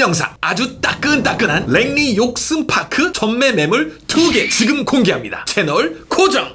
영상 아주 따끈따끈한 랭리 욕슨파크 전매 매물 2개 지금 공개합니다. 채널 고정!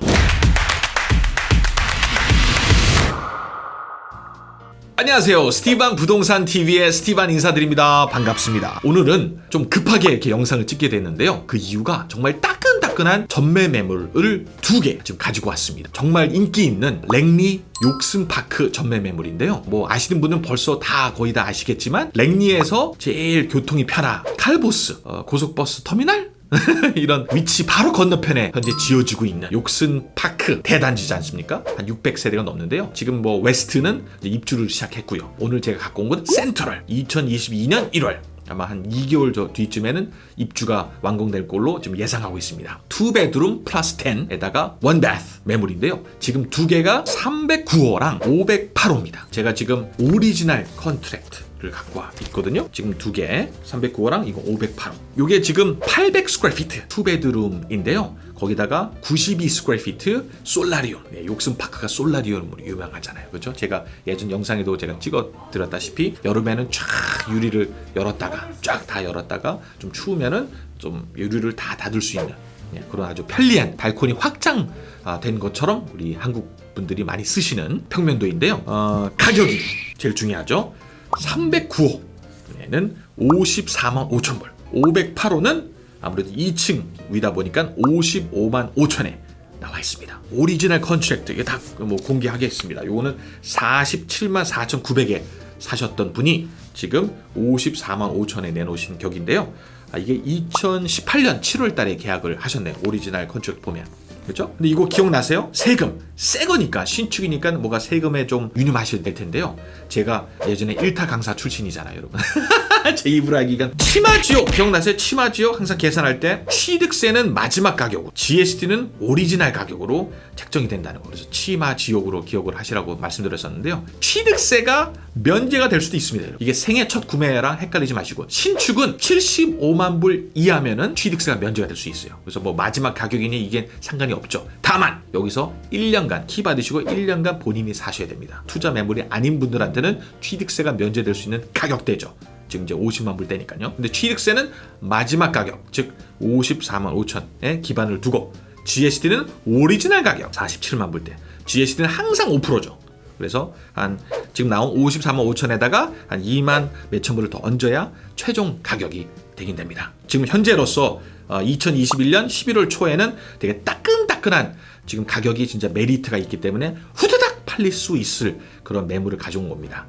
안녕하세요. 스티반 부동산 TV의 스티반 인사드립니다. 반갑습니다. 오늘은 좀 급하게 이렇게 영상을 찍게 됐는데요. 그 이유가 정말 따끈따끈한 전매 매물을 두 개 지금 가지고 왔습니다. 정말 인기 있는 랭리 욕슨파크 전매 매물인데요. 뭐 아시는 분은 벌써 다 거의 다 아시겠지만 랭리에서 제일 교통이 편한 칼보스 어, 고속버스 터미널 이런 위치 바로 건너편에 현재 지어지고 있는 욕슨 파크 대단지지 않습니까? 한 600세대가 넘는데요. 지금 뭐 웨스트는 입주를 시작했고요. 오늘 제가 갖고 온 건 센트럴 2022년 1월 아마 한 2개월 저 뒤쯤에는 입주가 완공될 걸로 지금 예상하고 있습니다. 2 bedroom plus den에다가 1 bath 매물인데요. 지금 두 개가 309호랑 508호입니다. 제가 지금 original contract를 갖고 와 있거든요. 지금 두 개, 309호랑 이거 508호. 이게 지금 800 square feet two bedroom인데요. 거기다가 92 square feet solarium. 네, 욕슨 파크가 solarium으로 유명하잖아요. 그렇죠? 제가 예전 영상에도 제가 찍어 드렸다시피 여름에는 쫙 유리를 열었다가 쫙 다 열었다가 좀 추우면은 좀 유리를 다 닫을 수 있는 예, 그런 아주 편리한 발코니 확장된 것처럼 우리 한국 분들이 많이 쓰시는 평면도인데요. 어, 가격이 제일 중요하죠. 309호에는 54만 5천 불 508호는 아무래도 2층 위다 보니까 55만 5천에 나와 있습니다. original contract 이게 다 뭐 공개하겠습니다. 요거는 47만 4,900에 사셨던 분이 지금 54만 5천에 내놓으신 격인데요. 아, 이게 2018년 7월 달에 계약을 하셨네요. 오리지널 contract 보면. 그렇죠? 근데 이거 기억나세요? 세금. 새 거니까 신축이니까 뭐가 세금에 좀 유념하셔야 될 텐데요. 제가 예전에 1타 강사 출신이잖아요, 여러분. 제 하기가 치마지옥 기억나세요? 치마지옥 항상 계산할 때 취득세는 마지막 가격으로 GST는 오리지널 가격으로 책정이 된다는 거 그래서 치마지옥으로 기억을 하시라고 말씀드렸었는데요. 취득세가 면제가 될 수도 있습니다. 이게 생애 첫 구매랑 헷갈리지 마시고 신축은 75만 불 이하면은 취득세가 면제가 될 수 있어요. 그래서 뭐 마지막 가격이니 이게 상관이 없죠. 다만 여기서 1년간 키 받으시고 1년간 본인이 사셔야 됩니다. 투자 매물이 아닌 분들한테는 취득세가 면제될 수 있는 가격대죠. 지금 이제 50만 불대니까요. 근데 취득세는 마지막 가격, 즉 54만 5천에 기반을 두고 GST는 오리지널 가격 47만 불대. GST는 항상 5%죠. 그래서 한 지금 나온 54만 5천에다가 한 2만 몇천 불을 더 얹어야 최종 가격이 되긴 됩니다. 지금 현재로서 2021년 11월 초에는 되게 따끈따끈한 지금 가격이 진짜 메리트가 있기 때문에 후드닥 팔릴 수 있을 그런 매물을 가져온 겁니다.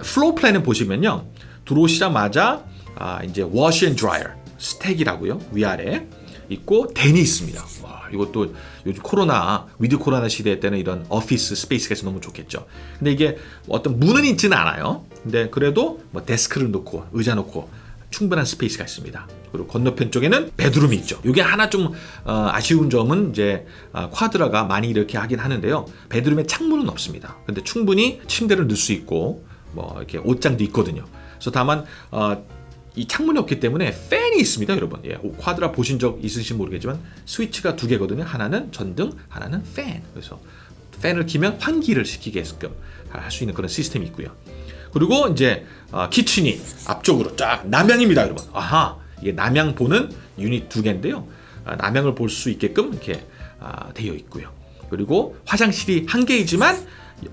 floor plan을 보시면요. 들어오시자마자 아, 이제 washer and dryer stack이라고요. 위아래 있고 den이 있습니다. 와, 이것도 요즘 코로나 with 코로나 시대 때는 이런 office space가 너무 좋겠죠. 근데 이게 어떤 문은 있지는 않아요. 근데 그래도 뭐 데스크를 놓고 의자 놓고 충분한 space가 있습니다. 그리고 건너편 쪽에는 bedroom이 있죠. 이게 하나 좀 어, 아쉬운 점은 이제 어, Quadra가 많이 이렇게 하긴 하는데요. bedroom에 창문은 없습니다. 근데 충분히 침대를 넣을 수 있고 뭐 이렇게 옷장도 있거든요. 그래서 다만 어, 이 창문이 없기 때문에 팬이 있습니다, 여러분. 예, 쿼드라 보신 적 있으신지 모르겠지만 스위치가 두 개거든요. 하나는 전등, 하나는 팬. 그래서 팬을 키면 환기를 시키게끔 할 수 있는 그런 시스템이 있고요. 그리고 이제 어, 키친이 앞쪽으로 쫙 남향입니다, 여러분. 아하, 이게 남향 보는 유닛 두 개인데요. 아, 남향을 볼 수 있게끔 이렇게 아, 되어 있고요. 그리고 화장실이 한 개이지만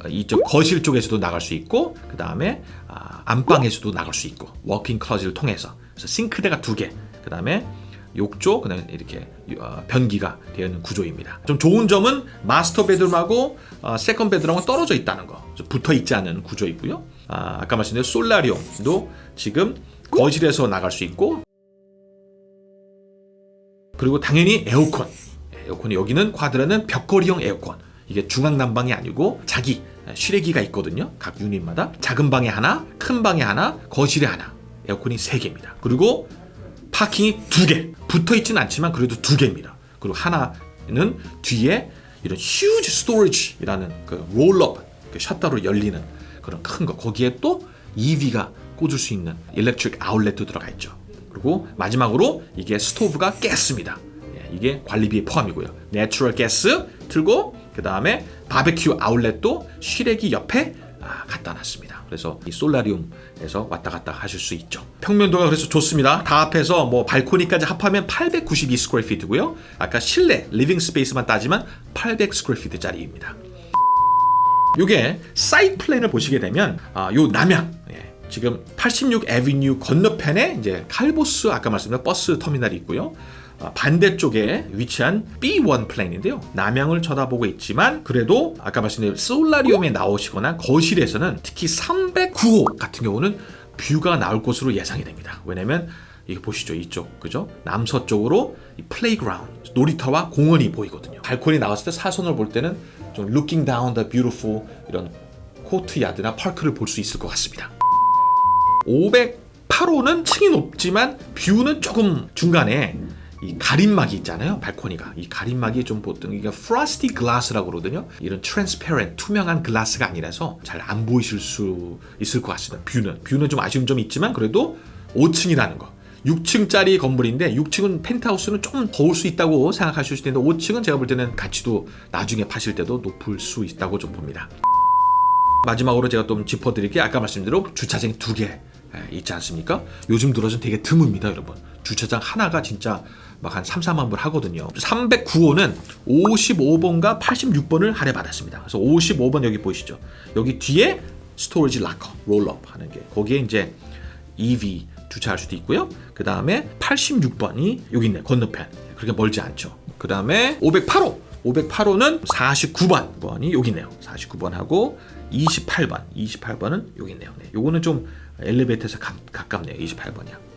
이쪽 거실 쪽에서도 나갈 수 있고 그 다음에 아, 안방에서도 나갈 수 있고 walk-in closet을 통해서 그래서 싱크대가 두 개, 그 다음에 욕조, 그다음에 이렇게 어, 변기가 되어 있는 구조입니다. 좀 좋은 점은 master bedroom하고 어, second bedroom하고 떨어져 있다는 거, 붙어 있지 않은 구조이고요. 아, 아까 말씀드린 solarium도 지금 거실에서 나갈 수 있고 그리고 당연히 에어컨. 에어컨이 여기는 Quadra는 벽걸이형 에어컨. 이게 중앙 난방이 아니고 자기 실외기가 있거든요. 각 unit마다 작은 방에 하나, 큰 방에 하나, 거실에 하나. 에어컨이 세 개입니다. 그리고 parking이 두 개. 붙어 있지는 않지만 그래도 두 개입니다. 그리고 하나는 뒤에 이런 huge storage라는 그 roll-up 그 셔터로 열리는 그런 큰 거. 거기에 또 EV가 꽂을 수 있는 electric outlet도 들어가 있죠. 그리고 마지막으로 이게 스토브가 가스입니다. 예, 이게 관리비에 포함이고요. natural gas 틀고 그 다음에 바베큐 아울렛도 실외기 옆에 아, 갖다 놨습니다. 그래서 이 solarium에서 왔다 갔다 하실 수 있죠. 평면도가 그래서 좋습니다. 다 합해서 뭐 발코니까지 합하면 892 square feet고요. 아까 실내 living space만 따지면 800 square feet짜리입니다. 요게 site plan을 보시게 되면 아, 요 남향 예, 지금 86 Avenue 건너편에 이제 칼보스 아까 말씀드린 버스 터미널이 있고요. 아, 반대쪽에 위치한 B1 plan인데요. 남향을 쳐다보고 있지만 그래도 아까 말씀드린 solarium에 나오시거나 거실에서는 특히 309호 같은 경우는 view가 나올 것으로 예상이 됩니다. 왜냐면 이게 보시죠 이쪽 그죠 남서쪽으로 이 playground 놀이터와 공원이 보이거든요 발코니 나왔을 때 사선을 볼 때는 좀 looking down the beautiful 이런 courtyard나 park를 볼 수 있을 것 같습니다 508호는 층이 높지만 view는 조금 중간에 이 가림막이 있잖아요. 발코니가. 이 가림막이 좀 보통 이게 frosty glass라고 그러거든요. 이런 transparent 투명한 glass가 아니라서 잘 안 보이실 수 있을 것 같습니다. view는. view는 좀 아쉬운 점이 있지만 그래도 5층이라는 거. 6층짜리 건물인데 6층은 펜트하우스는 조금 더울 수 있다고 생각하실 수 있는데 5층은 제가 볼 때는 가치도 나중에 파실 때도 높을 수 있다고 좀 봅니다. 마지막으로 제가 좀 짚어드릴 게 아까 말씀대로 주차장이 두개 있지 않습니까? 요즘 들어서 되게 드뭅니다 여러분. 주차장 하나가 진짜 막 한 3, 4만 불 하거든요. 309호는 55번과 86번을 할애받았습니다. 그래서 55번 여기 보이시죠? 여기 뒤에 storage locker roll-up 하는 게. 거기에 이제 EV 주차할 수도 있고요. 그 다음에 86번이 여기 있네 건너편. 그렇게 멀지 않죠. 그 다음에 508호 508호는 49번 번이 여기 있네요. 49번하고 28번 28번은 여기 있네요. 네, 요거는 좀 엘리베이터에서 가, 가깝네요. 28번이야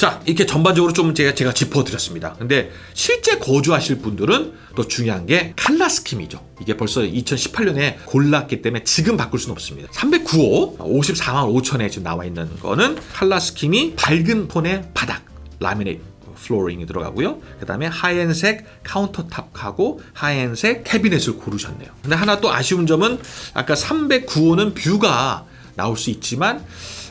자 이렇게 전반적으로 좀 제가, 제가 짚어드렸습니다. 근데 실제 거주하실 분들은 또 중요한 게 칼라 스킴이죠. 이게 벌써 2018년에 골랐기 때문에 지금 바꿀 수는 없습니다. 309호 54만 5천에 지금 나와 있는 거는 칼라 스킴이 밝은 폰의 바닥 laminate flooring이 들어가고요. 그 다음에 하얀색 countertop하고 하얀색 캐비넷을 고르셨네요. 근데 하나 또 아쉬운 점은 아까 309호는 view가 나올 수 있지만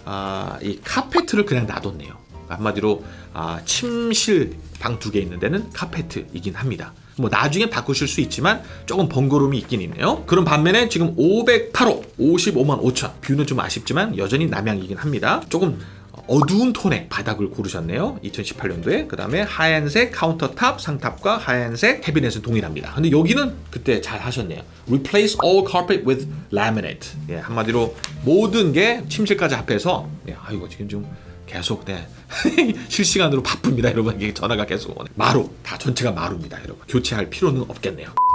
아, 이 카페트를 그냥 놔뒀네요. 한마디로 아, 침실 방 두 개 있는 데는 카페트이긴 합니다. 뭐 나중에 바꾸실 수 있지만 조금 번거로움이 있긴 있네요. 그런 반면에 지금 508호 55만 5천 view는 좀 아쉽지만 여전히 남향이긴 합니다. 조금 어두운 톤의 바닥을 고르셨네요. 2018년도에. 그 다음에 하얀색 countertop 상판과 하얀색 캐비넷은 동일합니다. 근데 여기는 그때 잘 하셨네요. Replace all carpet with laminate. 예, 한마디로 모든 게 침실까지 합해서 예, 아이고 지금 좀 계속 네 실시간으로 바쁩니다 여러분 전화가 계속 오네 마루 다 전체가 마루입니다 여러분 교체할 필요는 없겠네요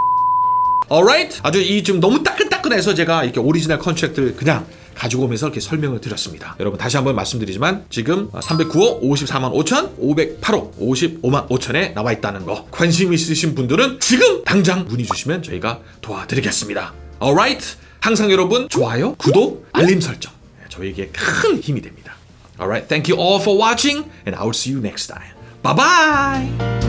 alright 아주 이좀 너무 따끈따끈해서 제가 이렇게 오리지널 contract를 그냥 가지고 오면서 이렇게 설명을 드렸습니다. 여러분 다시 한번 말씀드리지만 지금 309호 54만 5천, 508호 55만 5천에 나와 있다는 거 관심 있으신 분들은 지금 당장 문의 주시면 저희가 도와드리겠습니다. alright 항상 여러분 좋아요, 구독, 알림 설정 저에게 큰 힘이 됩니다. Alright, thank you all for watching and I will see you next time. Bye bye!